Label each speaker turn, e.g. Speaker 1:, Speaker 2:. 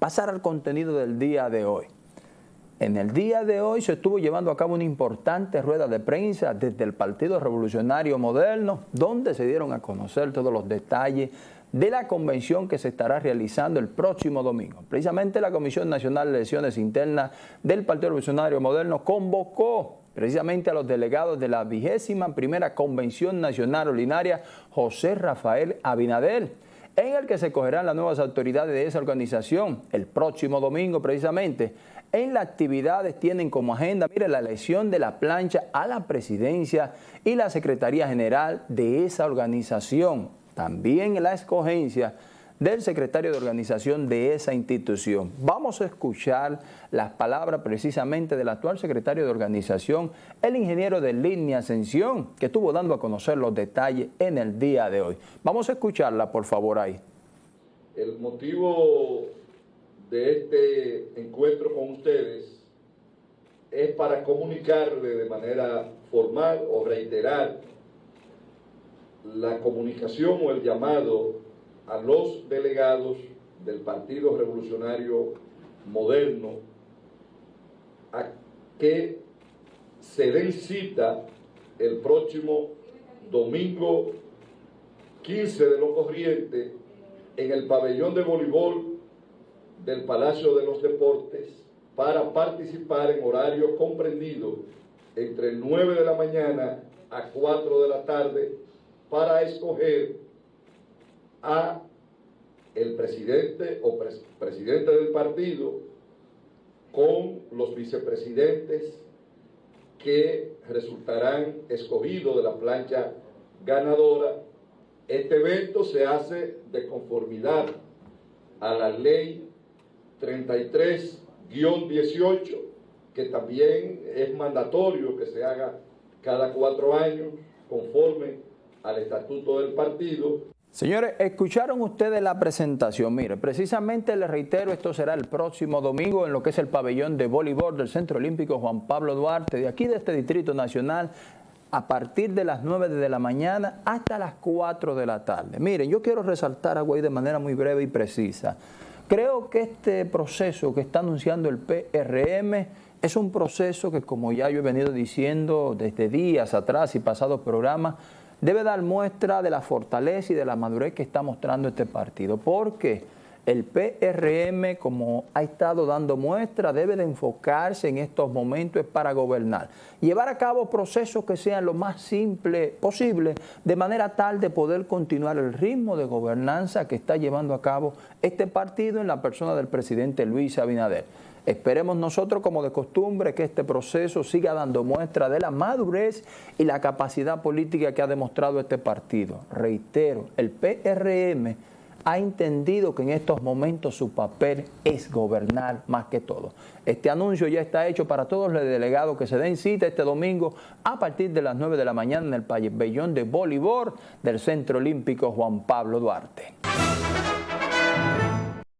Speaker 1: pasar al contenido del día de hoy. En el día de hoy se estuvo llevando a cabo una importante rueda de prensa desde el Partido Revolucionario Moderno, donde se dieron a conocer todos los detalles de la convención que se estará realizando el próximo domingo. Precisamente la Comisión Nacional de Elecciones Internas del Partido Revolucionario Moderno convocó precisamente a los delegados de la vigésima primera Convención Nacional Ordinaria José Rafael Abinader, en el que se cogerán las nuevas autoridades de esa organización el próximo domingo precisamente. En las actividades tienen como agenda, mire, la elección de la plancha a la presidencia y la Secretaría General de esa organización. También la escogencia del secretario de organización de esa institución. Vamos a escuchar las palabras precisamente del actual secretario de organización, el ingeniero de línea Ascensión, que estuvo dando a conocer los detalles en el día de hoy. Vamos a escucharla, por favor, ahí.
Speaker 2: El motivo de este encuentro con ustedes es para comunicarle de manera formal o reiterar la comunicación o el llamado a los delegados del Partido Revolucionario Moderno a que se den cita el próximo domingo 15 de lo corriente en el pabellón de voleibol del Palacio de los Deportes para participar en horario comprendido entre el 9 de la mañana a 4 de la tarde para escoger a el presidente o presidente del partido con los vicepresidentes que resultarán escogidos de la plancha ganadora. Este evento se hace de conformidad a la ley 33-18, que también es mandatorio que se haga cada cuatro años conforme al estatuto del partido.
Speaker 1: Señores, escucharon ustedes la presentación. Mire, precisamente les reitero, esto será el próximo domingo en lo que es el pabellón de voleibol del Centro Olímpico Juan Pablo Duarte, de aquí de este Distrito Nacional, a partir de las 9 de la mañana hasta las 4 de la tarde. Miren, yo quiero resaltar algo ahí de manera muy breve y precisa. Creo que este proceso que está anunciando el PRM es un proceso que, como ya yo he venido diciendo desde días atrás y pasados programas, debe dar muestra de la fortaleza y de la madurez que está mostrando este partido, porque el PRM, como ha estado dando muestra, debe de enfocarse en estos momentos para gobernar. Llevar a cabo procesos que sean lo más simple posible, de manera tal de poder continuar el ritmo de gobernanza que está llevando a cabo este partido en la persona del presidente Luis Abinader. Esperemos nosotros, como de costumbre, que este proceso siga dando muestra de la madurez y la capacidad política que ha demostrado este partido. Reitero, el PRM ha entendido que en estos momentos su papel es gobernar más que todo. Este anuncio ya está hecho para todos los delegados que se den cita este domingo a partir de las 9 de la mañana en el pabellón de voleibol del Centro Olímpico Juan Pablo Duarte.